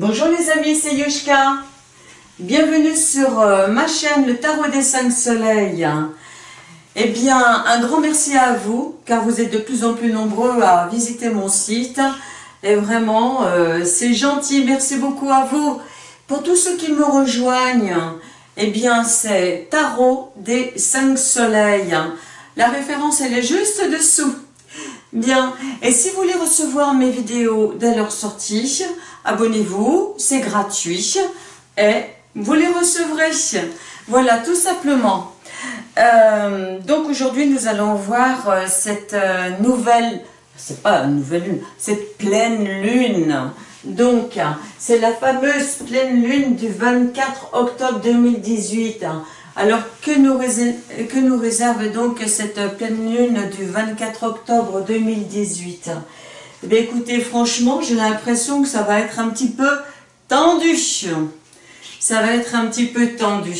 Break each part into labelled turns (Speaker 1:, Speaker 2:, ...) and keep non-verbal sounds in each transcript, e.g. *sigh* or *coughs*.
Speaker 1: Bonjour les amis, c'est Yushka. Bienvenue sur euh, ma chaîne Le Tarot des 5 Soleils. Eh bien, un grand merci à vous, car vous êtes de plus en plus nombreux à visiter mon site. Et vraiment, euh, c'est gentil, merci beaucoup à vous. Pour tous ceux qui me rejoignent, eh bien, c'est Tarot des 5 Soleils. La référence, elle est juste dessous. Bien, et si vous voulez recevoir mes vidéos dès leur sortie, abonnez-vous, c'est gratuit et vous les recevrez. Voilà, tout simplement. Euh, donc aujourd'hui, nous allons voir euh, cette euh, nouvelle, c'est pas une nouvelle lune, cette pleine lune. Donc, c'est la fameuse pleine lune du 24 octobre 2018. Alors, que nous, réserve, que nous réserve donc cette pleine lune du 24 octobre 2018 Eh écoutez, franchement, j'ai l'impression que ça va être un petit peu tendu. Ça va être un petit peu tendu.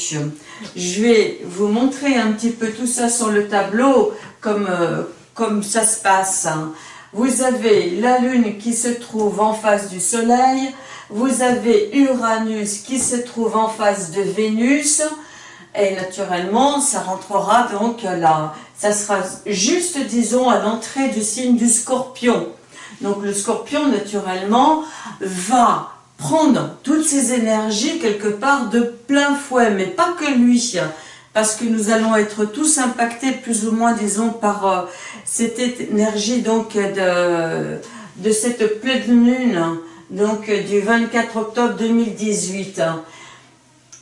Speaker 1: Je vais vous montrer un petit peu tout ça sur le tableau, comme, euh, comme ça se passe. Vous avez la Lune qui se trouve en face du Soleil, vous avez Uranus qui se trouve en face de Vénus, et naturellement, ça rentrera donc là. Ça sera juste, disons, à l'entrée du signe du scorpion. Donc le scorpion, naturellement, va prendre toutes ces énergies quelque part de plein fouet, mais pas que lui, parce que nous allons être tous impactés plus ou moins, disons, par euh, cette énergie donc de, de cette pleine lune, donc du 24 octobre 2018.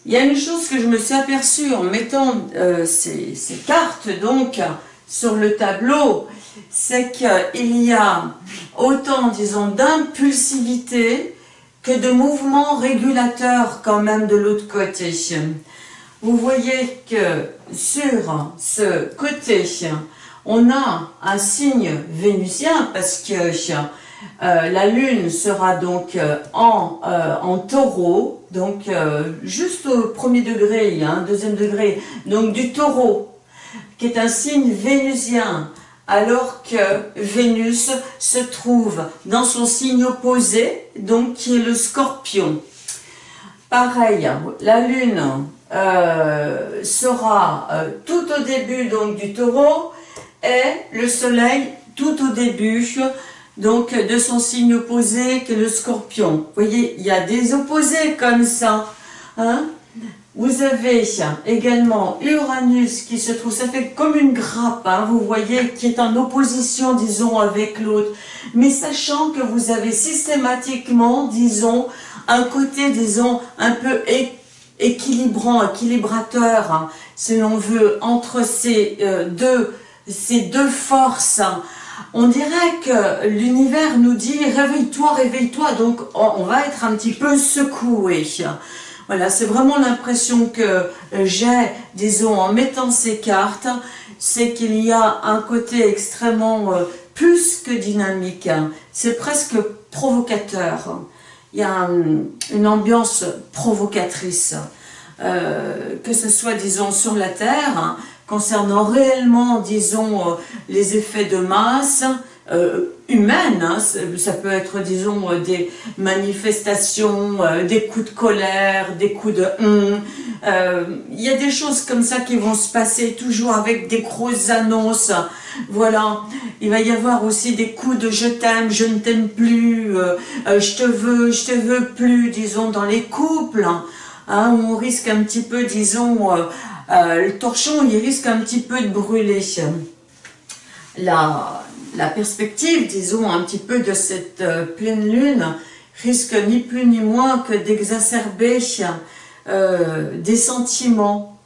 Speaker 1: Il y a une chose que je me suis aperçue en mettant euh, ces, cartes donc sur le tableau, c'est qu'il y a autant, disons, d'impulsivité que de mouvements régulateurs quand même de l'autre côté. Vous voyez que sur ce côté, on a un signe vénusien parce que euh, la lune sera donc euh, en, euh, en taureau, donc juste au premier degré, hein, deuxième degré, donc du taureau, qui est un signe vénusien, alors que Vénus se trouve dans son signe opposé, donc qui est le scorpion. Pareil, la lune sera tout au début donc du taureau et le soleil tout au début donc de son signe opposé que le scorpion. Vous voyez, il y a des opposés comme ça. Hein vous avez également Uranus qui se trouve, ça fait comme une grappe, hein, vous voyez, qui est en opposition, disons, avec l'autre. Mais sachant que vous avez systématiquement, disons, un côté, disons, un peu équilibrant, équilibrateur, hein, si l'on veut, entre ces, euh, deux, ces deux forces, on dirait que l'univers nous dit « réveille-toi, réveille-toi », donc on va être un petit peu secoué. Voilà, c'est vraiment l'impression que j'ai, disons, en mettant ces cartes, c'est qu'il y a un côté extrêmement euh, plus que dynamique, c'est presque provocateur. Il y a une ambiance provocatrice, euh, que ce soit, disons, sur la Terre, concernant réellement, disons, euh, les effets de masse euh, humaines. Hein. Ça peut être, disons, euh, des manifestations, des coups de colère, des coups de hum. Il y a des choses comme ça qui vont se passer toujours avec des grosses annonces. Voilà, il va y avoir aussi des coups de je t'aime, je ne t'aime plus, je te veux, je te veux plus, disons, dans les couples, hein, on risque un petit peu, disons, euh, le torchon, il risque un petit peu de brûler. La, la perspective, disons, un petit peu de cette euh, pleine lune risque ni plus ni moins que d'exacerber euh, des sentiments,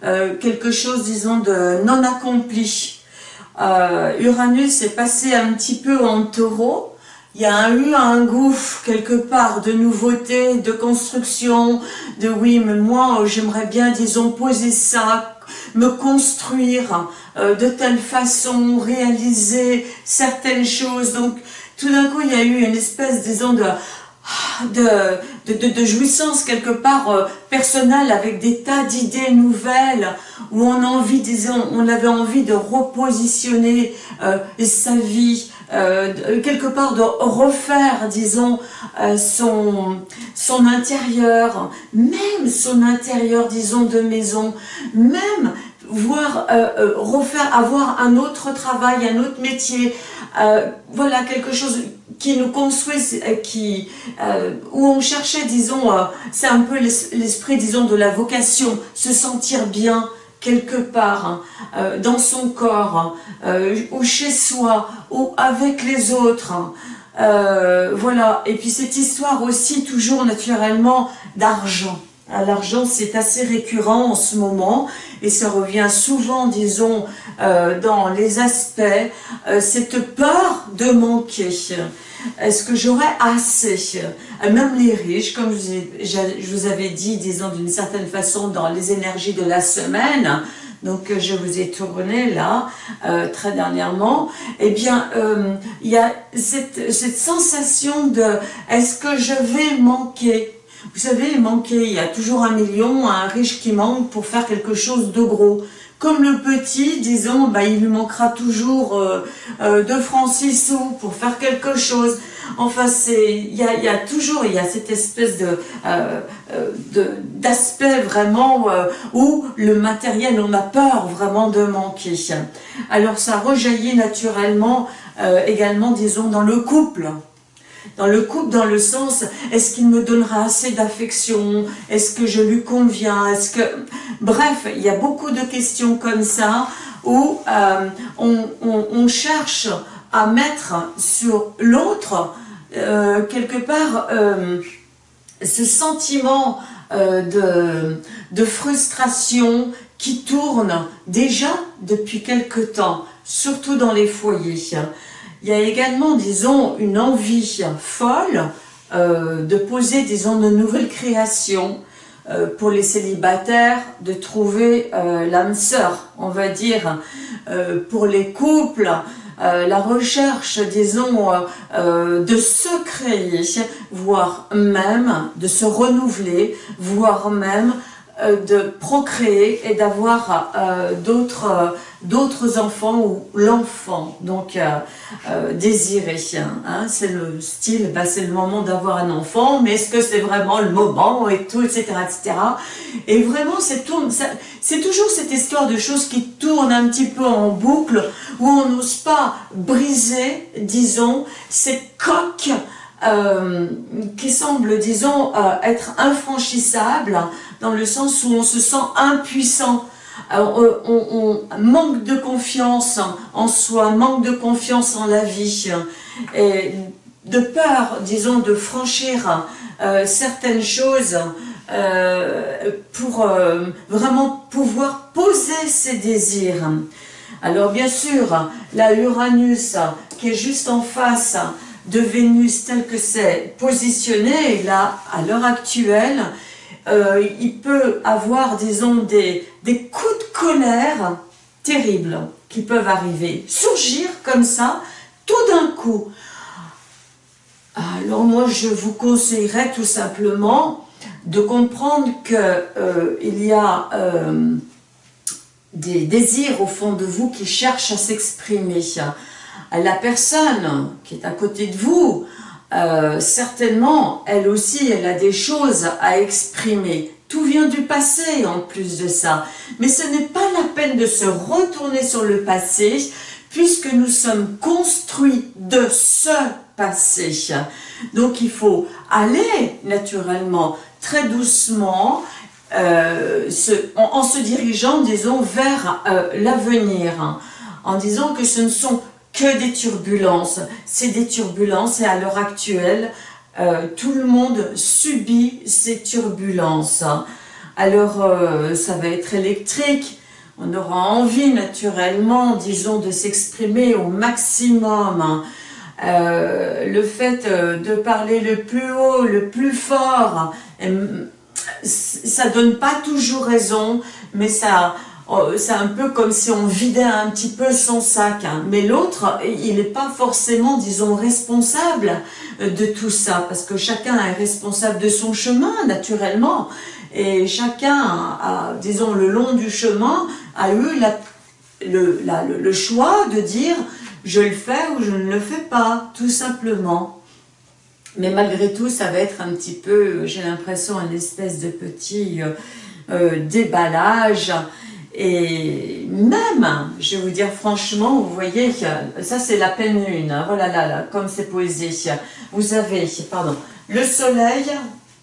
Speaker 1: quelque chose, disons, de non accompli. Uranus est passé un petit peu en taureau, il y a eu un gouffre quelque part de nouveauté, de construction, de oui, mais moi j'aimerais bien, disons, poser ça, me construire euh, de telle façon, réaliser certaines choses. Donc tout d'un coup il y a eu une espèce, disons, de de, de, de, jouissance quelque part euh, personnelle avec des tas d'idées nouvelles où on a envie, disons, on avait envie de repositionner euh, sa vie euh, quelque part de refaire, disons, son, son intérieur, même son intérieur, disons, de maison, même voir, refaire, avoir un autre travail, un autre métier, voilà, quelque chose qui nous construit, qui, où on cherchait, disons, c'est un peu l'esprit, disons, de la vocation, se sentir bien, quelque part, hein, euh, dans son corps, hein, euh, ou chez soi, ou avec les autres. Hein. Euh, voilà, et puis cette histoire aussi, toujours naturellement, d'argent. Ah, l'argent, c'est assez récurrent en ce moment, et ça revient souvent, disons, dans les aspects, cette peur de manquer. Est-ce que j'aurai assez? Même les riches, comme je vous avais dit, disons d'une certaine façon, dans les énergies de la semaine, donc je vous ai tourné là, euh, très dernièrement, eh bien, euh, il y a cette sensation de « est-ce que je vais manquer ?» Vous savez, manquer, il y a toujours un million, un riche qui manque pour faire quelque chose de gros. Comme le petit, disons, bah, il lui manquera toujours euh, euh, deux francs six sous pour faire quelque chose. Enfin, il y a, y a, toujours, y a cette espèce de, euh, d'aspect vraiment où le matériel, on a peur vraiment de manquer. Alors, ça rejaillit naturellement également, disons, dans le couple dans le couple, dans le sens, est-ce qu'il me donnera assez d'affection? Est-ce que je lui conviens? Est-ce que... Bref, il y a beaucoup de questions comme ça où euh, on, cherche à mettre sur l'autre, euh, quelque part, euh, ce sentiment de, de frustration qui tourne déjà depuis quelque temps, surtout dans les foyers. Il y a également, disons, une envie folle euh, de poser, disons, de nouvelles créations euh, pour les célibataires, de trouver euh, l'âme sœur, on va dire, pour les couples, la recherche, disons, de se créer, voire même de se renouveler, voire même de procréer et d'avoir d'autres d'autres enfants ou l'enfant donc euh, euh, désiré. Hein, c'est le style, bah, c'est le moment d'avoir un enfant, mais est-ce que c'est vraiment le moment et tout, etc. etc. Et vraiment, c'est toujours cette histoire de choses qui tournent un petit peu en boucle, où on n'ose pas briser, disons, cette coque euh, qui semble, disons, être infranchissable, dans le sens où on se sent impuissant on, manque de confiance en soi, manque de confiance en la vie, et de peur, disons, de franchir euh, certaines choses euh, pour euh, vraiment pouvoir poser ses désirs. Alors bien sûr, la Uranus qui est juste en face de Vénus tel que c'est positionné, là, à l'heure actuelle, euh, il peut avoir, disons, des, des coups de colère terribles qui peuvent arriver, surgir comme ça, tout d'un coup. Alors moi, je vous conseillerais tout simplement de comprendre qu'il euh, y a euh, des désirs au fond de vous qui cherchent à s'exprimer. La personne qui est à côté de vous, euh, certainement, elle aussi, elle a des choses à exprimer. Tout vient du passé en plus de ça. Mais ce n'est pas la peine de se retourner sur le passé, puisque nous sommes construits de ce passé. Donc il faut aller naturellement, très doucement, euh, en, se dirigeant, disons, vers euh, l'avenir, en disant que ce ne sont que des turbulences. C'est des turbulences et à l'heure actuelle, euh, tout le monde subit ces turbulences. Alors, euh, ça va être électrique. On aura envie naturellement, disons, de s'exprimer au maximum. Euh, le fait de parler le plus haut, le plus fort, ça donne pas toujours raison, mais ça, c'est un peu comme si on vidait un petit peu son sac. Hein. Mais l'autre, il n'est pas forcément, disons, responsable euh, de tout ça, parce que chacun est responsable de son chemin, naturellement. Et chacun, a, disons, le long du chemin, a eu le, choix de dire « je le fais ou je ne le fais pas, tout simplement. Mais malgré tout, ça va être un petit peu, j'ai l'impression, une espèce de petit euh, euh, déballage. Et même, je vais vous dire franchement, vous voyez, ça c'est la pleine lune, hein, voilà là, là, comme c'est posé. Vous avez, pardon, le soleil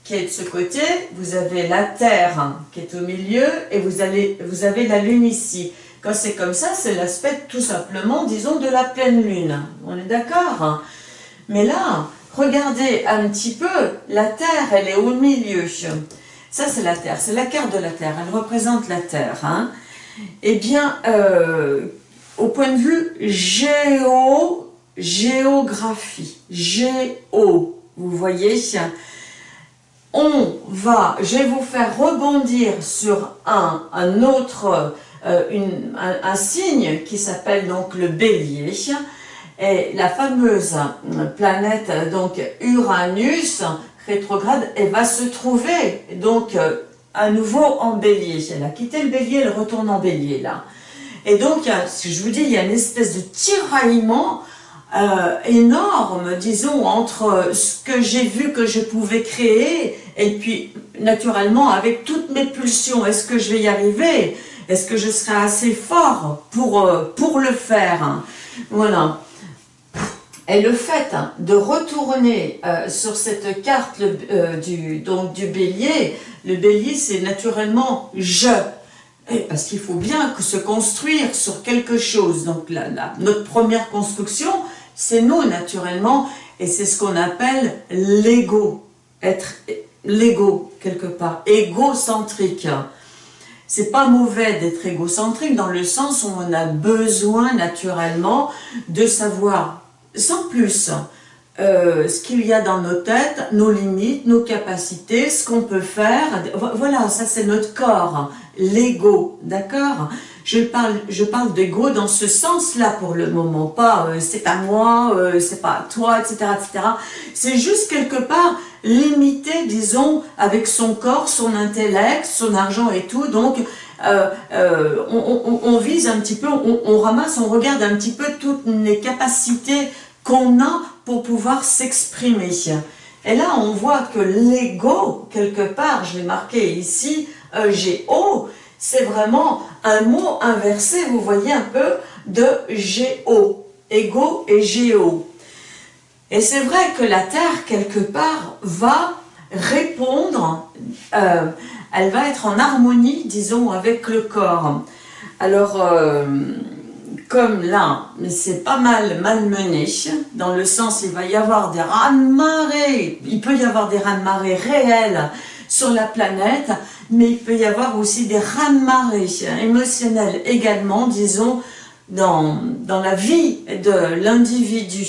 Speaker 1: qui est de ce côté, vous avez la Terre qui est au milieu et vous, allez, vous avez la Lune ici. Quand c'est comme ça, c'est l'aspect tout simplement, disons, de la pleine Lune. On est d'accord Mais là, regardez un petit peu, la Terre, elle est au milieu. Ça, c'est la Terre, c'est la carte de la Terre, elle représente la Terre. Hein? Eh bien, euh, au point de vue géo, géographie, géo, vous voyez, on va, je vais vous faire rebondir sur un, un autre, euh, un, signe qui s'appelle donc le bélier, et la fameuse planète donc Uranus rétrograde, elle va se trouver donc euh, à nouveau en bélier. Elle a quitté le bélier, elle retourne en bélier là. Et donc, si je vous dis, il y a une espèce de tiraillement euh, énorme, disons, entre ce que j'ai vu que je pouvais créer et puis, naturellement, avec toutes mes pulsions, est-ce que je vais y arriver? Est-ce que je serai assez fort pour, euh, pour le faire? Voilà. Et le fait de retourner euh, sur cette carte du, donc, du bélier, le bélier c'est naturellement « je ». Parce qu'il faut bien se construire sur quelque chose. Donc notre première construction, c'est nous naturellement, et c'est ce qu'on appelle l'ego, être l'ego quelque part, égocentrique. C'est pas mauvais d'être égocentrique dans le sens où on a besoin naturellement de savoir, sans plus, euh, ce qu'il y a dans nos têtes, nos limites, nos capacités, ce qu'on peut faire. Voilà, ça c'est notre corps, l'ego, d'accord? Je parle, je d'ego dans ce sens-là pour le moment, pas euh, c'est à moi, euh, c'est pas toi, etc. etc. C'est juste quelque part limité, disons, avec son corps, son intellect, son argent et tout. Donc, on, vise un petit peu, on, ramasse, on regarde un petit peu toutes les capacités qu'on a pour pouvoir s'exprimer. Et là, on voit que l'ego, quelque part, je l'ai marqué ici, G-O, c'est vraiment un mot inversé, vous voyez un peu, de géo, ego et géo. Et c'est vrai que la Terre, quelque part, va répondre, euh, elle va être en harmonie, disons, avec le corps. Alors, euh, comme là, c'est pas mal malmené, dans le sens, il va y avoir des raz-de-marée, il peut y avoir des raz-de-marée réels sur la planète, mais il peut y avoir aussi des raz-de-marée émotionnels également, disons, dans, dans la vie de l'individu.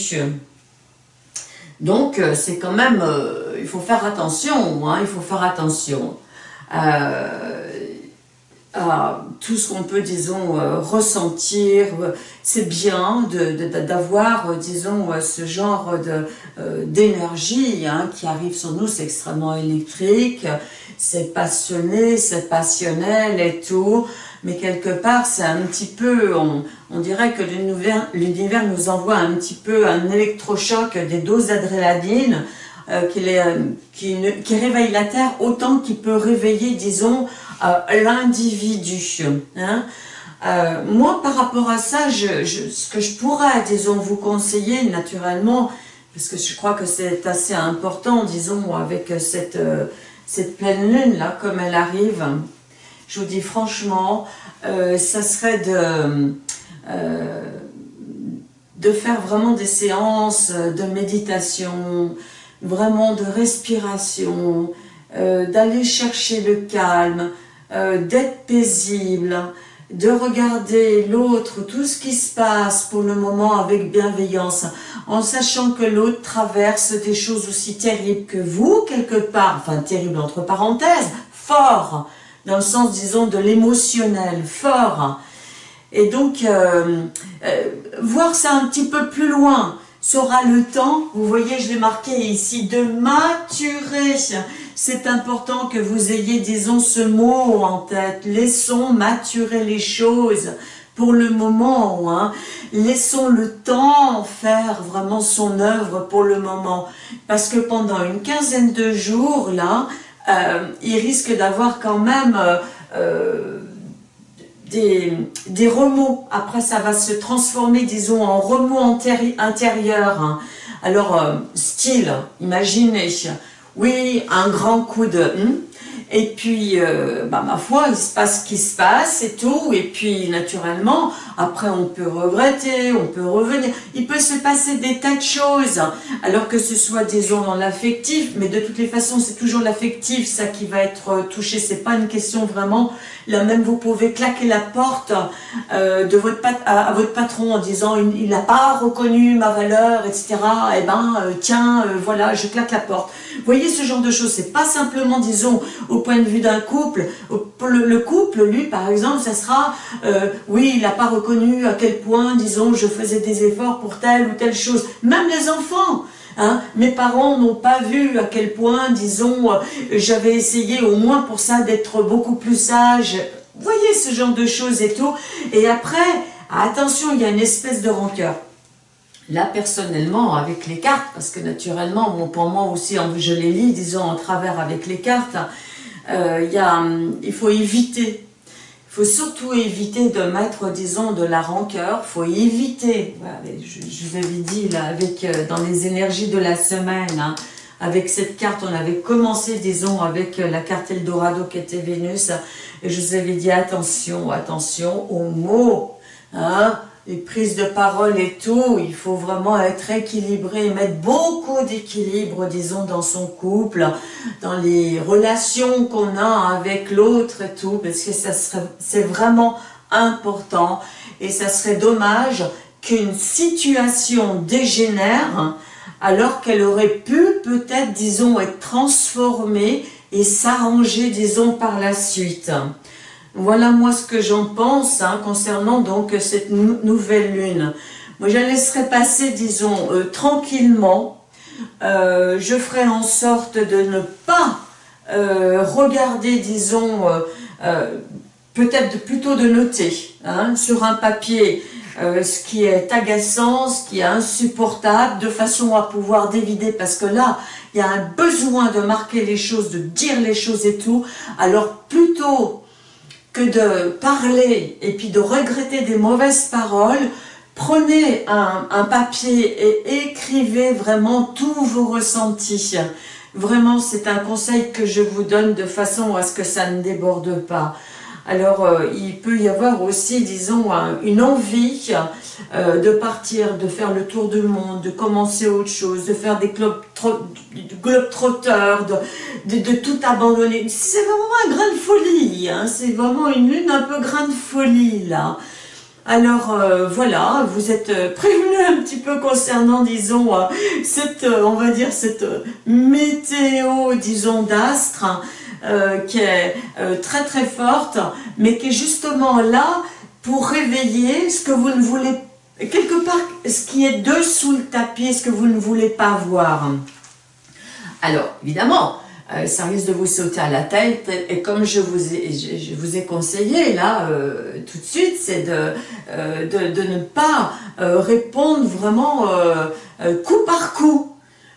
Speaker 1: Donc, euh, c'est quand même, euh, il faut faire attention, hein, il faut faire attention. Euh, tout ce qu'on peut, disons, ressentir. C'est bien d'avoir, disons, ce genre d'énergie hein, qui arrive sur nous, c'est extrêmement électrique c'est passionné, c'est passionnel et tout, mais quelque part c'est un petit peu, on, dirait que l'univers nous envoie un petit peu un électrochoc, des doses d'adrénaline, euh, qui, qui, réveille la Terre autant qu'il peut réveiller, disons, euh, l'individu. Hein. Euh, moi, par rapport à ça, ce que je pourrais, disons, vous conseiller naturellement, parce que je crois que c'est assez important, disons, avec cette cette pleine lune là, comme elle arrive, je vous dis franchement, euh, ça serait de, euh, faire vraiment des séances de méditation, vraiment de respiration, euh, d'aller chercher le calme, d'être paisible, de regarder l'autre, tout ce qui se passe pour le moment avec bienveillance, en sachant que l'autre traverse des choses aussi terribles que vous, quelque part, enfin terribles entre parenthèses, fort, dans le sens, disons, de l'émotionnel, fort. Et donc, euh, euh, voir ça un petit peu plus loin, sera le temps, vous voyez, je l'ai marqué ici, de maturer c'est important que vous ayez, disons, ce mot en tête. Laissons maturer les choses pour le moment. Hein. Laissons le temps faire vraiment son œuvre pour le moment. Parce que pendant une quinzaine de jours, là, euh, il risque d'avoir quand même euh, euh, des, des, remous. Après, ça va se transformer, disons, en remous intérieur. Hein. Alors, style, imaginez, oui, un grand coup de... Hmm, et puis, euh, bah, ma foi, il se passe ce qui se passe et tout. Et puis, naturellement, après, on peut regretter, on peut revenir. Il peut se passer des tas de choses. Alors que ce soit, disons, dans l'affectif. Mais de toutes les façons, c'est toujours l'affectif, ça qui va être euh, touché. C'est pas une question vraiment... Là même, vous pouvez claquer la porte euh, votre à, votre patron en disant il n'a pas reconnu ma valeur, etc. Eh ben, tiens, voilà, je claque la porte. Voyez ce genre de choses. C'est pas simplement, disons, au point de vue d'un couple. Le, couple, lui, par exemple, ça sera, euh, oui, il n'a pas reconnu à quel point, disons, je faisais des efforts pour telle ou telle chose. Même les enfants, Hein, mes parents n'ont pas vu à quel point, disons, euh, j'avais essayé au moins pour ça d'être beaucoup plus sage. Voyez ce genre de choses et tout. Et après, attention, il y a une espèce de rancœur. Là, personnellement, avec les cartes, parce que naturellement, pour moi aussi, je les lis, disons, en travers avec les cartes, euh, y a, il faut éviter, il faut surtout éviter de mettre, disons, de la rancœur, il faut éviter, je, vous avais dit, avec, euh, dans les énergies de la semaine, hein, avec cette carte, on avait commencé, disons, avec euh, la carte Eldorado qui était Vénus, et je vous avais dit, attention, attention aux mots, hein, les prises de parole et tout, il faut vraiment être équilibré, mettre beaucoup d'équilibre, disons, dans son couple, dans les relations qu'on a avec l'autre et tout, parce que ça c'est vraiment important et ça serait dommage qu'une situation dégénère alors qu'elle aurait pu peut-être, disons, être transformée et s'arranger, disons, par la suite. Voilà moi ce que j'en pense hein, concernant donc cette nouvelle lune. Moi je la laisserai passer disons euh, tranquillement. Euh, je ferai en sorte de ne pas euh, regarder disons peut-être plutôt de noter hein, sur un papier ce qui est agaçant, ce qui est insupportable, de façon à pouvoir dévider, parce que là, il y a un besoin de marquer les choses, de dire les choses et tout. Alors plutôt de parler et puis de regretter des mauvaises paroles, prenez un, papier et écrivez vraiment tous vos ressentis. Vraiment, c'est un conseil que je vous donne de façon à ce que ça ne déborde pas. Alors, euh, il peut y avoir aussi, disons, une envie euh, de partir, de faire le tour du monde, de commencer autre chose, de faire des clubs globetrotters, de, tout abandonner. C'est vraiment un grain de folie, hein. c'est vraiment une lune un peu grain de folie, là. Alors euh, voilà, vous êtes prévenu un petit peu concernant, disons, cette, on va dire, cette météo, disons, d'astre, euh, qui est euh, très très forte, mais qui est justement là pour réveiller ce que vous ne voulez, quelque part, ce qui est dessous le tapis, ce que vous ne voulez pas voir. Alors, évidemment, euh, ça risque de vous sauter à la tête, et comme je vous ai, conseillé là, tout de suite, c'est de, de, de, ne pas répondre vraiment coup par coup.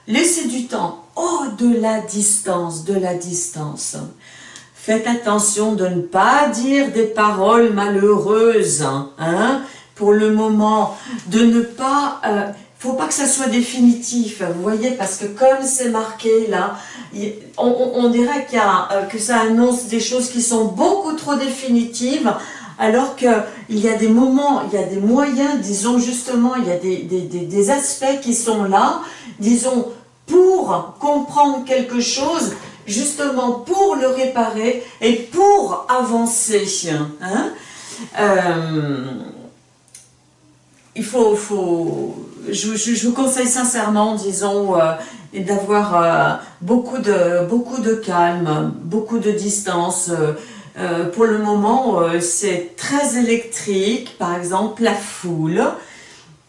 Speaker 1: Laissez du temps. Oh, de la distance, de la distance. Faites attention de ne pas dire des paroles malheureuses, hein, pour le moment, de ne pas... Euh, faut pas que ça soit définitif, vous voyez, parce que comme c'est marqué là, on, dirait euh, que ça annonce des choses qui sont beaucoup trop définitives, alors qu'il y a des moments, il y a des moyens, disons justement, il y a des aspects qui sont là, disons, pour comprendre quelque chose, justement pour le réparer et pour avancer. Hein. Euh, il faut, faut je, vous conseille sincèrement, disons, euh, d'avoir euh, beaucoup, de, beaucoup de calme, beaucoup de distance. pour le moment, c'est très électrique, par exemple, la foule.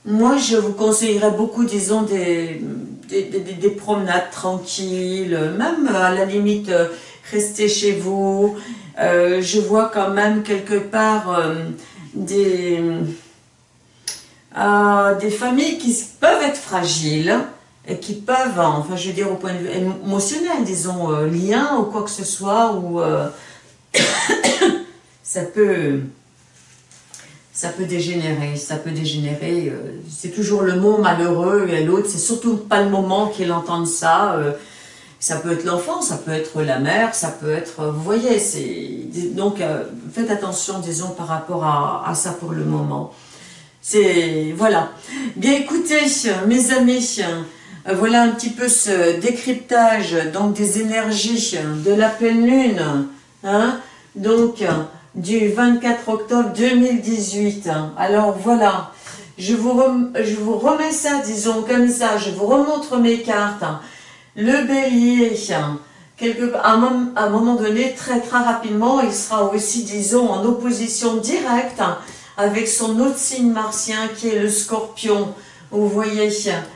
Speaker 1: Moi, je vous conseillerais beaucoup, disons, des, des, promenades tranquilles, même à la limite, rester chez vous. Euh, je vois quand même quelque part, euh, des, euh, des familles qui peuvent être fragiles et qui peuvent, enfin je veux dire au point de vue émotionnel, disons, euh, lien ou quoi que ce soit, ou euh, *coughs* ça peut ça peut dégénérer, ça peut dégénérer, c'est toujours le mot malheureux et l'autre, c'est surtout pas le moment qu'il entende ça, ça peut être l'enfant, ça peut être la mère, ça peut être, vous voyez, c'est donc faites attention, disons, par rapport à, ça pour le moment. C'est, voilà. Bien écoutez, mes amis, euh, voilà un petit peu ce décryptage donc des énergies de la pleine lune, hein, donc du 24 octobre 2018. Alors voilà, je vous, je vous remets ça, disons comme ça, je vous remontre mes cartes. Le bélier, quelque, à, un, à moment donné, très très rapidement, il sera aussi, disons, en opposition directe avec son autre signe martien qui est le scorpion. Vous voyez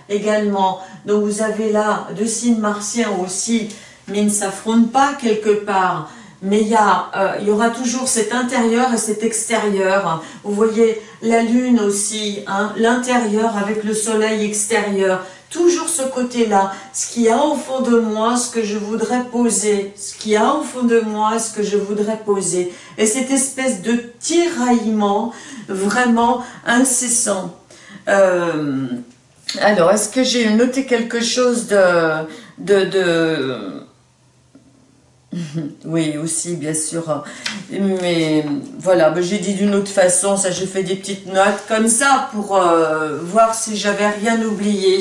Speaker 1: également, donc vous avez là deux signes martiens aussi, mais ils ne s'affrontent pas quelque part. Mais il y, a, euh, il y aura toujours cet intérieur et cet extérieur. Vous voyez la lune aussi, hein, l'intérieur avec le soleil extérieur toujours ce côté-là, ce qu'il y a au fond de moi, ce que je voudrais poser, ce qu'il y a au fond de moi, ce que je voudrais poser. Et cette espèce de tiraillement vraiment incessant. Euh, alors, est-ce que j'ai noté quelque chose de, de oui, aussi, bien sûr. Mais voilà, j'ai dit d'une autre façon, ça j'ai fait des petites notes comme ça pour euh, voir si j'avais rien oublié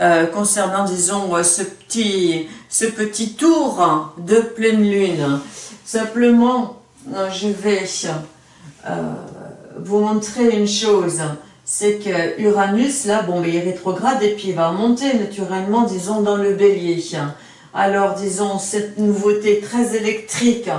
Speaker 1: euh, concernant, disons, ce petit, ce petit tour de pleine lune. Simplement, euh, je vais vous montrer une chose. C'est que Uranus, là, bon, il est rétrograde et puis il va monter naturellement, disons, dans le bélier alors disons cette nouveauté très électrique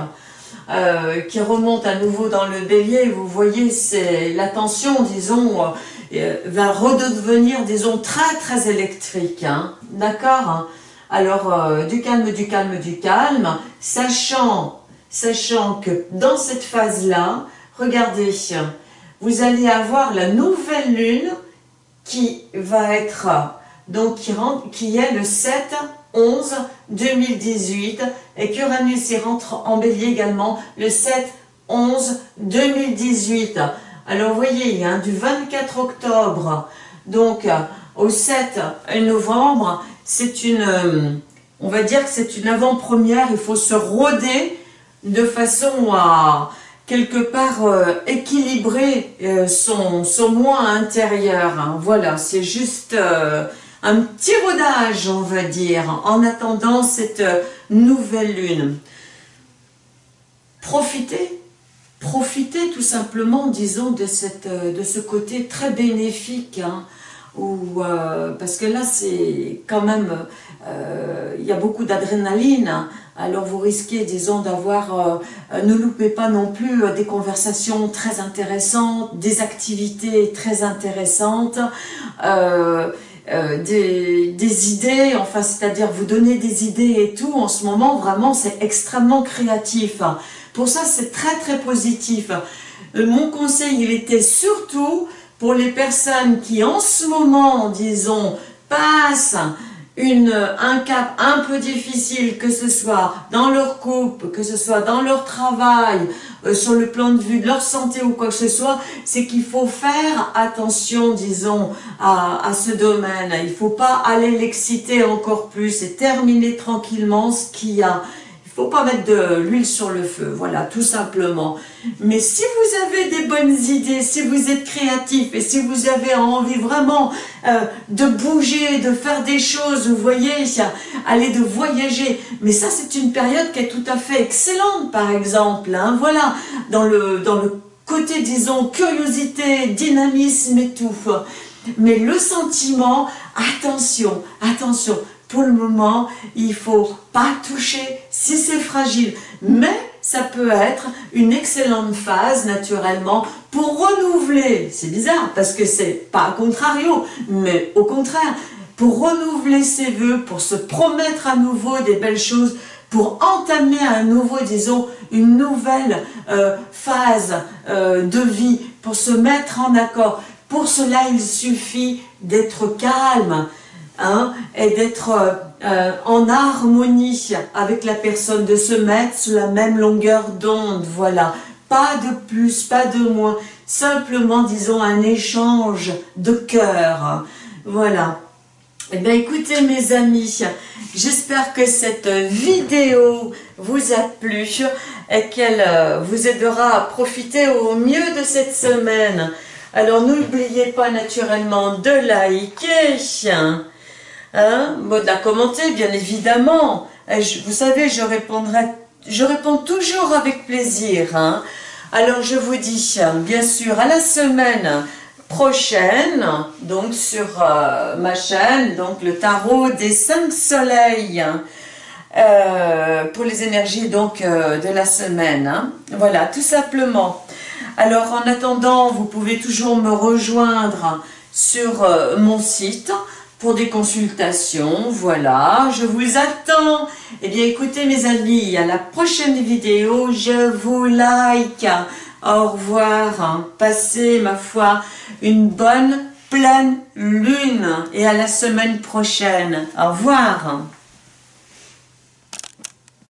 Speaker 1: euh, qui remonte à nouveau dans le bélier, vous voyez, c'est la tension, disons, euh, va redevenir, disons, très très électrique, hein. d'accord Alors, euh, du calme, du calme, du calme, sachant, sachant que dans cette phase-là, regardez, vous allez avoir la nouvelle lune qui va être, donc qui, rentre, qui est le 7 11 2018 et qu'Uranus y rentre en bélier également le 7 11 2018. Alors vous voyez, du 24 octobre donc au 7 novembre, c'est une, on va dire que c'est une avant-première, il faut se rôder de façon à quelque part euh, équilibrer euh, son, son moi intérieur. Hein. Voilà, c'est juste... Un petit rodage, on va dire, en attendant cette nouvelle lune. Profitez, profitez tout simplement, disons, de, cette, de ce côté très bénéfique, hein, euh, parce que là, c'est quand même, euh, il y a beaucoup d'adrénaline, hein. alors vous risquez, disons, d'avoir, euh, ne loupez pas non plus des conversations très intéressantes, des activités très intéressantes, des, des, idées, enfin c'est-à-dire vous donner des idées et tout, en ce moment vraiment c'est extrêmement créatif. Pour ça c'est très très positif. Euh, mon conseil il était surtout pour les personnes qui en ce moment, disons, passent une, un cap un peu difficile, que ce soit dans leur couple, que ce soit dans leur travail, euh, sur le plan de vue de leur santé ou quoi que ce soit, c'est qu'il faut faire attention, disons, à, à ce domaine. Il ne faut pas aller l'exciter encore plus et terminer tranquillement ce qu'il y a faut pas mettre de l'huile sur le feu, voilà, tout simplement. Mais si vous avez des bonnes idées, si vous êtes créatif et si vous avez envie vraiment euh, de bouger, de faire des choses, vous voyez, aller de voyager, mais ça c'est une période qui est tout à fait excellente, par exemple, hein, voilà, dans le, dans le côté, disons, curiosité, dynamisme et tout. Mais le sentiment, attention, attention, pour le moment, il faut pas toucher si c'est fragile. Mais ça peut être une excellente phase, naturellement, pour renouveler. C'est bizarre, parce que c'est pas contrario, mais au contraire, pour renouveler ses voeux, pour se promettre à nouveau des belles choses, pour entamer un nouveau, disons, une nouvelle euh, phase euh, de vie, pour se mettre en accord. Pour cela, il suffit d'être calme hein, et d'être euh, en harmonie avec la personne, de se mettre sur la même longueur d'onde, voilà. Pas de plus, pas de moins, simplement, disons, un échange de cœur. Voilà. Eh bien, écoutez, mes amis, j'espère que cette vidéo vous a plu et qu'elle euh, vous aidera à profiter au mieux de cette semaine. Alors, n'oubliez pas naturellement de liker, hein, de la commenter, bien évidemment. vous savez, je répondrai, je réponds toujours avec plaisir. Hein. Alors, je vous dis, bien sûr, à la semaine prochaine, donc sur euh, ma chaîne, donc le tarot des cinq soleils, euh, pour les énergies donc euh, de la semaine. Hein. Voilà, tout simplement. Alors en attendant, vous pouvez toujours me rejoindre sur mon site pour des consultations. Voilà, je vous attends. Eh bien écoutez mes amis, à la prochaine vidéo, je vous like. Au revoir. Passez, ma foi, une bonne pleine lune et à la semaine prochaine. Au revoir.